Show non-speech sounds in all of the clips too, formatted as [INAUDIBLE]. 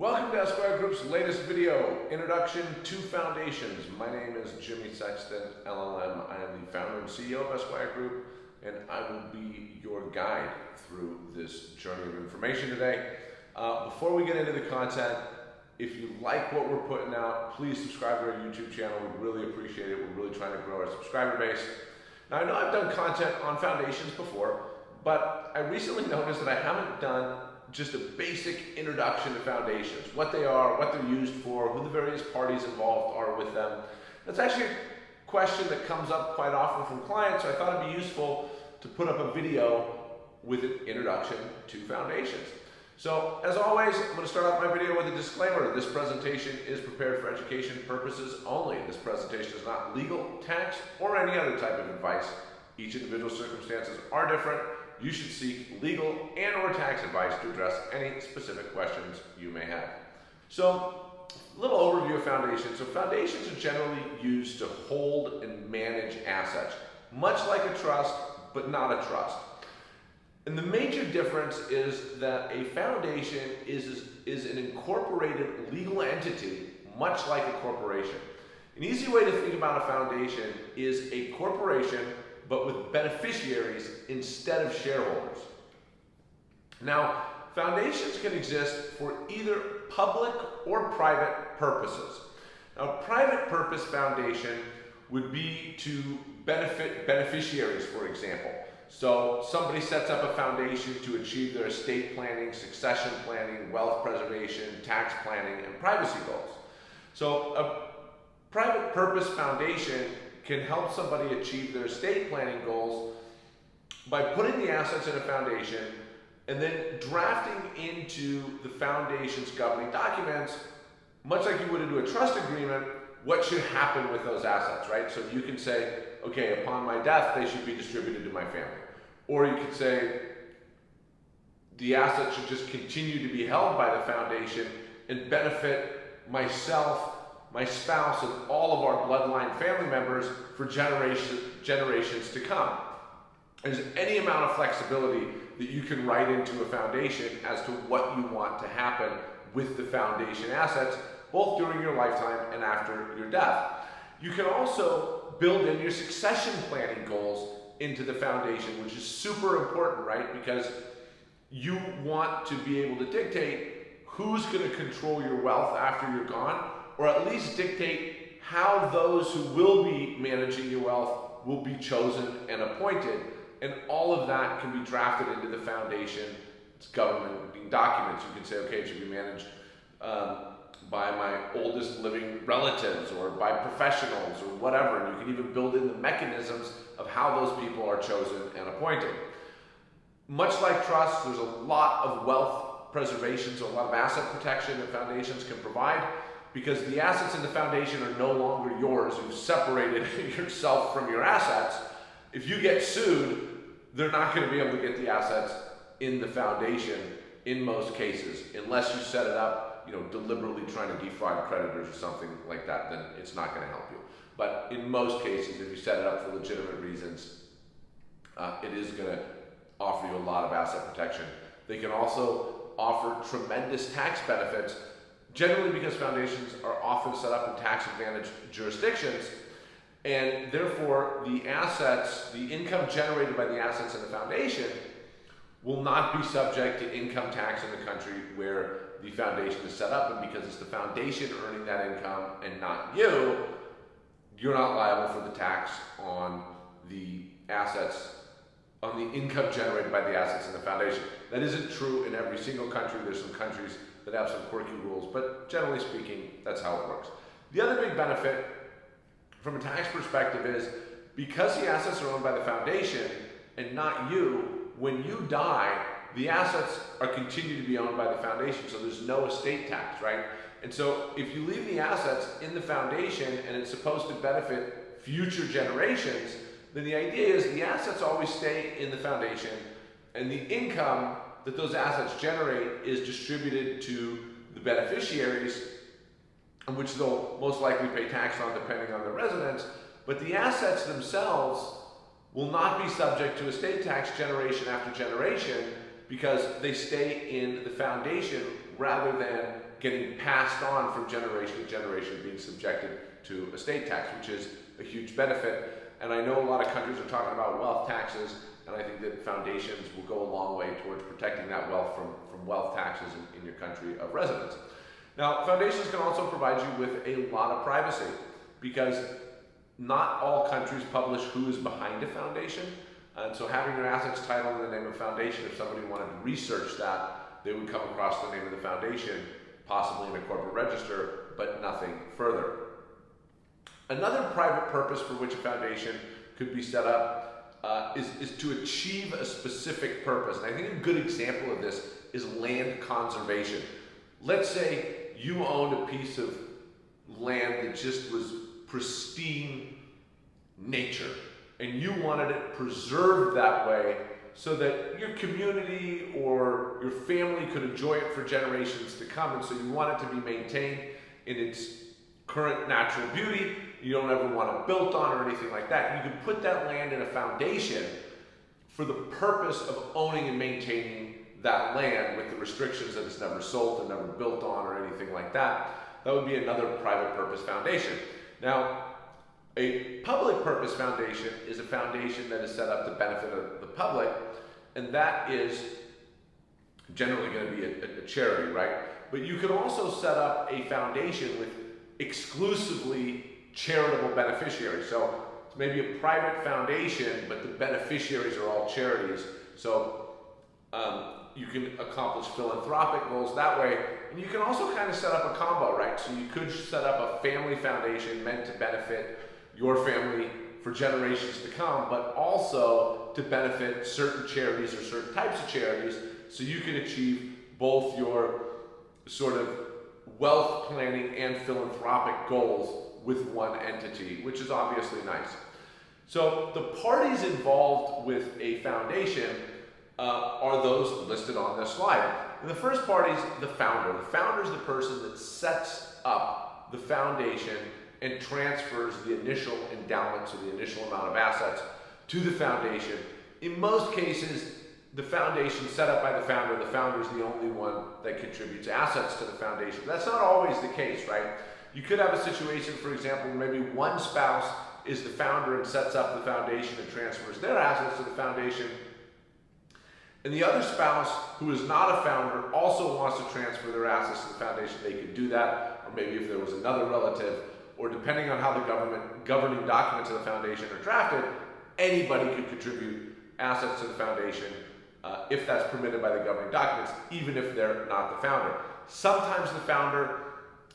Welcome to Esquire Group's latest video, Introduction to Foundations. My name is Jimmy Sexton, LLM. I am the founder and CEO of Esquire Group, and I will be your guide through this journey of information today. Uh, before we get into the content, if you like what we're putting out, please subscribe to our YouTube channel. We really appreciate it. We're really trying to grow our subscriber base. Now, I know I've done content on foundations before, but I recently [LAUGHS] noticed that I haven't done just a basic introduction to foundations, what they are, what they're used for, who the various parties involved are with them. That's actually a question that comes up quite often from clients, so I thought it'd be useful to put up a video with an introduction to foundations. So, as always, I'm going to start off my video with a disclaimer. This presentation is prepared for education purposes only. This presentation is not legal, tax, or any other type of advice. Each individual circumstances are different you should seek legal and or tax advice to address any specific questions you may have. So, a little overview of foundations. So foundations are generally used to hold and manage assets, much like a trust, but not a trust. And the major difference is that a foundation is, is an incorporated legal entity, much like a corporation. An easy way to think about a foundation is a corporation but with beneficiaries instead of shareholders. Now, foundations can exist for either public or private purposes. Now, a private purpose foundation would be to benefit beneficiaries, for example. So somebody sets up a foundation to achieve their estate planning, succession planning, wealth preservation, tax planning, and privacy goals. So a private purpose foundation can help somebody achieve their estate planning goals by putting the assets in a foundation and then drafting into the foundation's governing documents, much like you would into a trust agreement, what should happen with those assets, right? So you can say, okay, upon my death, they should be distributed to my family. Or you could say, the assets should just continue to be held by the foundation and benefit myself my spouse, and all of our bloodline family members for generation, generations to come. There's any amount of flexibility that you can write into a foundation as to what you want to happen with the foundation assets, both during your lifetime and after your death. You can also build in your succession planning goals into the foundation, which is super important, right? Because you want to be able to dictate who's going to control your wealth after you're gone or at least dictate how those who will be managing your wealth will be chosen and appointed. And all of that can be drafted into the foundation. It's government documents. You can say, okay, it should be managed um, by my oldest living relatives or by professionals or whatever. And you can even build in the mechanisms of how those people are chosen and appointed. Much like trusts, there's a lot of wealth preservation, so a lot of asset protection that foundations can provide because the assets in the foundation are no longer yours. You've separated [LAUGHS] yourself from your assets. If you get sued, they're not going to be able to get the assets in the foundation in most cases, unless you set it up, you know, deliberately trying to defraud creditors or something like that, then it's not going to help you. But in most cases, if you set it up for legitimate reasons, uh, it is going to offer you a lot of asset protection. They can also offer tremendous tax benefits generally because foundations are often set up in tax advantaged jurisdictions, and therefore the assets, the income generated by the assets in the foundation will not be subject to income tax in the country where the foundation is set up, and because it's the foundation earning that income and not you, you're not liable for the tax on the assets, on the income generated by the assets in the foundation. That isn't true in every single country. There's some countries that have some quirky rules, but generally speaking, that's how it works. The other big benefit from a tax perspective is because the assets are owned by the foundation and not you, when you die, the assets are continued to be owned by the foundation, so there's no estate tax, right? And so if you leave the assets in the foundation and it's supposed to benefit future generations, then the idea is the assets always stay in the foundation and the income that those assets generate is distributed to the beneficiaries, which they'll most likely pay tax on depending on their residence, but the assets themselves will not be subject to estate tax generation after generation because they stay in the foundation rather than getting passed on from generation to generation, being subjected to estate tax, which is a huge benefit. And I know a lot of countries are talking about wealth taxes, and I think that foundations will go a long way towards protecting that wealth from, from wealth taxes in, in your country of residence. Now, foundations can also provide you with a lot of privacy because not all countries publish who is behind a foundation. And so having your assets titled in the name of foundation, if somebody wanted to research that, they would come across the name of the foundation, possibly in a corporate register, but nothing further. Another private purpose for which a foundation could be set up uh, is, is to achieve a specific purpose. And I think a good example of this is land conservation. Let's say you owned a piece of land that just was pristine nature and you wanted it preserved that way so that your community or your family could enjoy it for generations to come and so you want it to be maintained in its current natural beauty you don't ever want it built on or anything like that you can put that land in a foundation for the purpose of owning and maintaining that land with the restrictions that it's never sold and never built on or anything like that. That would be another private purpose foundation. Now, a public purpose foundation is a foundation that is set up to benefit the public, and that is generally going to be a, a charity, right? But you can also set up a foundation with exclusively charitable beneficiaries. So it's maybe a private foundation, but the beneficiaries are all charities. So um, you can accomplish philanthropic goals that way. And you can also kind of set up a combo, right? So you could set up a family foundation meant to benefit your family for generations to come, but also to benefit certain charities or certain types of charities so you can achieve both your sort of wealth planning and philanthropic goals with one entity, which is obviously nice. So the parties involved with a foundation uh, are those listed on this slide. And the first party is the founder. The founder is the person that sets up the foundation and transfers the initial endowment, so the initial amount of assets, to the foundation. In most cases, the foundation set up by the founder, the founder is the only one that contributes assets to the foundation. That's not always the case, right? You could have a situation, for example, where maybe one spouse is the founder and sets up the foundation and transfers their assets to the foundation, and the other spouse, who is not a founder, also wants to transfer their assets to the foundation, they could do that. Or maybe if there was another relative, or depending on how the government governing documents of the foundation are drafted, anybody could contribute assets to the foundation uh, if that's permitted by the governing documents, even if they're not the founder. Sometimes the founder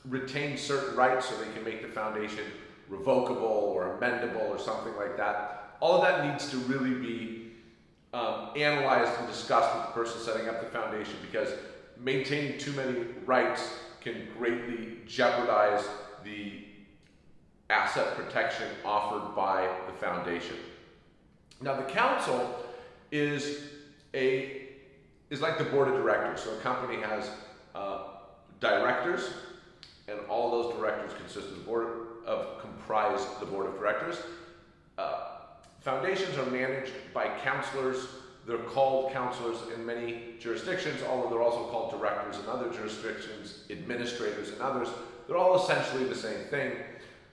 retains certain rights so they can make the foundation revocable or amendable or something like that. All of that needs to really be um, analyzed and discussed with the person setting up the foundation because maintaining too many rights can greatly jeopardize the asset protection offered by the foundation. Now the council is a is like the board of directors. So a company has uh, directors, and all those directors consist of the board of comprise the board of directors. Uh, Foundations are managed by counselors. They're called counselors in many jurisdictions, although they're also called directors in other jurisdictions, administrators in others. They're all essentially the same thing.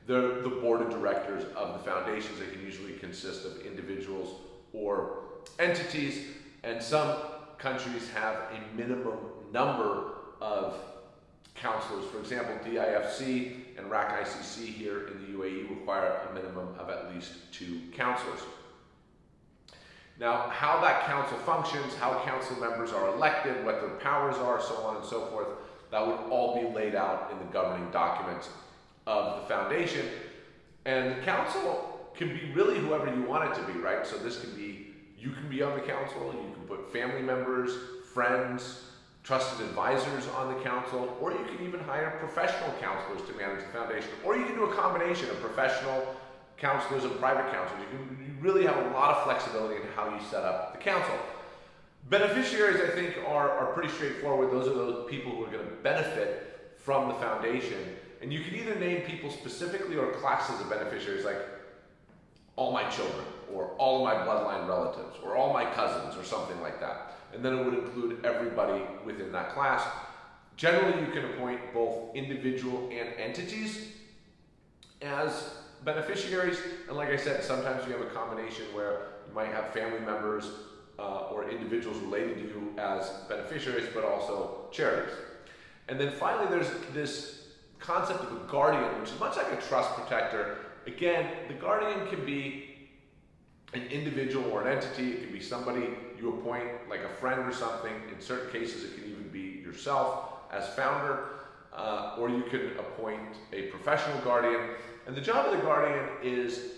They're the board of directors of the foundations. They can usually consist of individuals or entities, and some countries have a minimum number of counselors. For example, DIFC and RAK ICC here in the UAE require a minimum of at least two counselors. Now, how that council functions, how council members are elected, what their powers are, so on and so forth, that would all be laid out in the governing documents of the foundation. And the council can be really whoever you want it to be, right? So this can be, you can be on the council, you can put family members, friends, trusted advisors on the council, or you can even hire professional counselors to manage the foundation, or you can do a combination of professional counselors and private counselors. You, can, you really have a lot of flexibility in how you set up the council. Beneficiaries, I think, are, are pretty straightforward. Those are those people who are going to benefit from the foundation. And you can either name people specifically or classes of beneficiaries, like all my children, or all my bloodline relatives, or all my cousins, or something like that and then it would include everybody within that class. Generally, you can appoint both individual and entities as beneficiaries, and like I said, sometimes you have a combination where you might have family members uh, or individuals related to you as beneficiaries, but also charities. And then finally, there's this concept of a guardian, which is much like a trust protector. Again, the guardian can be an individual or an entity. It can be somebody you appoint, like a friend or something. In certain cases, it can even be yourself as founder, uh, or you can appoint a professional guardian. And the job of the guardian is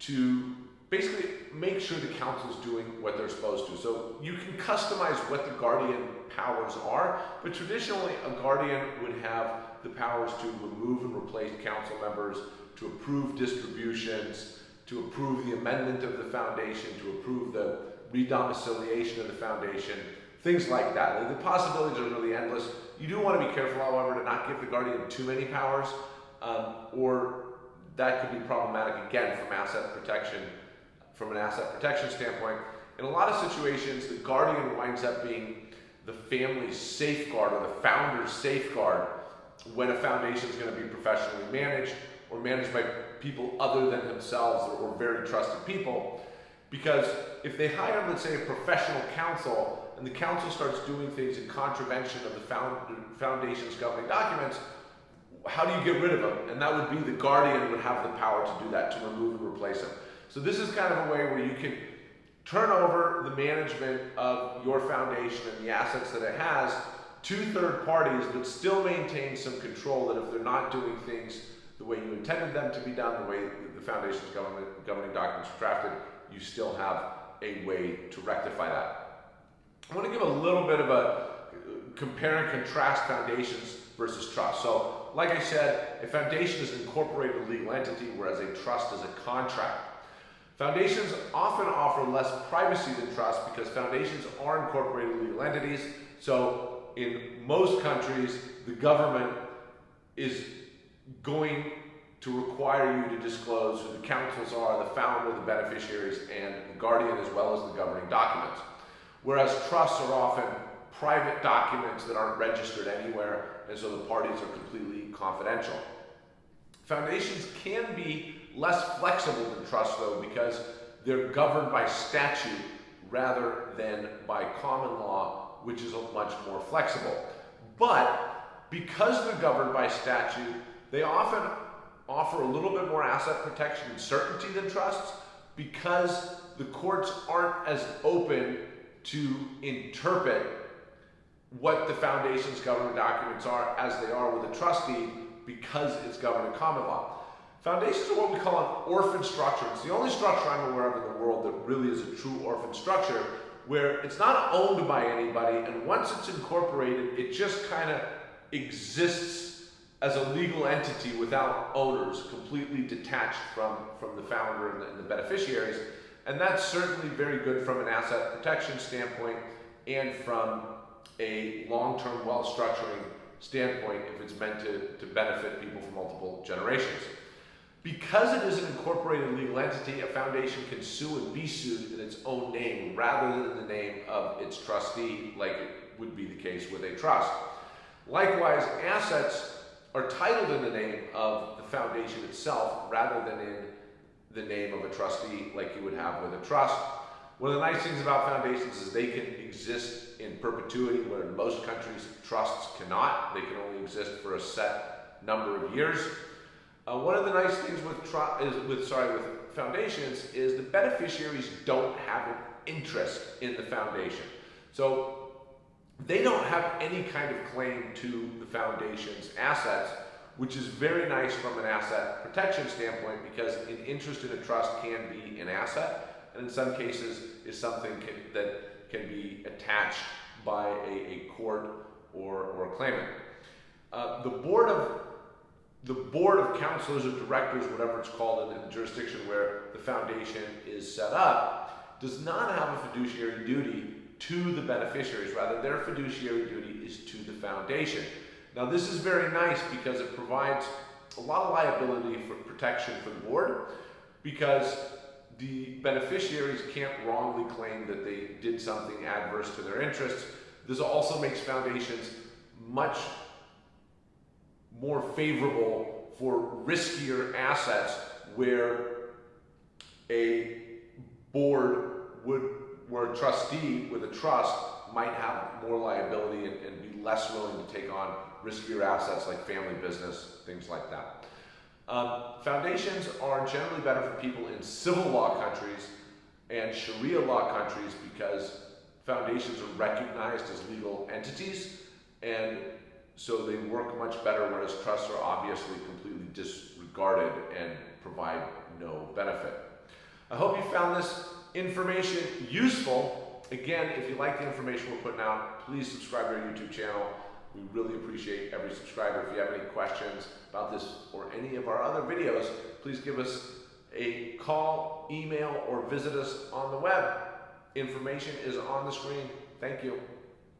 to basically make sure the council is doing what they're supposed to. So you can customize what the guardian powers are, but traditionally a guardian would have the powers to remove and replace council members, to approve distributions, to approve the amendment of the foundation, to approve the redomiciliation of the foundation, things like that. The possibilities are really endless. You do want to be careful, however, to not give the guardian too many powers, um, or that could be problematic again from asset protection, from an asset protection standpoint. In a lot of situations, the guardian winds up being the family's safeguard or the founder's safeguard when a foundation is going to be professionally managed or managed by people other than themselves or, or very trusted people. Because if they hire, let's say, a professional counsel and the council starts doing things in contravention of the found, foundation's governing documents, how do you get rid of them? And that would be the guardian would have the power to do that, to remove and replace them. So this is kind of a way where you can turn over the management of your foundation and the assets that it has to third parties, but still maintain some control that if they're not doing things the way you intended them to be done, the way the foundation's governing documents are drafted, you still have a way to rectify that. I want to give a little bit of a compare and contrast foundations versus trust. So, like I said, a foundation is an incorporated legal entity, whereas a trust is a contract. Foundations often offer less privacy than trust because foundations are incorporated legal entities. So, in most countries, the government is going to require you to disclose who the councils are, the founder, the beneficiaries, and the guardian, as well as the governing documents. Whereas trusts are often private documents that aren't registered anywhere, and so the parties are completely confidential. Foundations can be less flexible than trusts, though, because they're governed by statute rather than by common law, which is much more flexible. But because they're governed by statute, they often offer a little bit more asset protection and certainty than trusts because the courts aren't as open to interpret what the foundation's governing documents are as they are with a trustee because it's governed in common law. Foundations are what we call an orphan structure. It's the only structure I'm aware of in the world that really is a true orphan structure where it's not owned by anybody and once it's incorporated, it just kind of exists as a legal entity without owners, completely detached from, from the founder and the, and the beneficiaries. And that's certainly very good from an asset protection standpoint and from a long-term wealth structuring standpoint if it's meant to, to benefit people for multiple generations. Because it is an incorporated legal entity, a foundation can sue and be sued in its own name rather than the name of its trustee like it would be the case with a trust. Likewise, assets are titled in the name of the foundation itself rather than in the name of a trustee like you would have with a trust. One of the nice things about foundations is they can exist in perpetuity, where in most countries trusts cannot. They can only exist for a set number of years. Uh, one of the nice things with is with sorry with foundations is the beneficiaries don't have an interest in the foundation. So they don't have any kind of claim to the foundation's assets, which is very nice from an asset protection standpoint because an interest in a trust can be an asset, and in some cases is something can, that can be attached by a, a court or, or a claimant. Uh, the board of the board of counselors or directors, whatever it's called in the jurisdiction where the foundation is set up, does not have a fiduciary duty to the beneficiaries. Rather, their fiduciary duty is to the foundation. Now, this is very nice because it provides a lot of liability for protection for the board because the beneficiaries can't wrongly claim that they did something adverse to their interests. This also makes foundations much more favorable for riskier assets where a board would, where a trustee with a trust might have more liability and, and be less willing to take on riskier assets like family business, things like that. Um, foundations are generally better for people in civil law countries and Sharia law countries because foundations are recognized as legal entities and so they work much better, whereas trusts are obviously completely disregarded and provide no benefit. I hope you found this information useful. Again, if you like the information we're putting out, please subscribe to our YouTube channel. We really appreciate every subscriber. If you have any questions about this or any of our other videos, please give us a call, email, or visit us on the web. Information is on the screen. Thank you.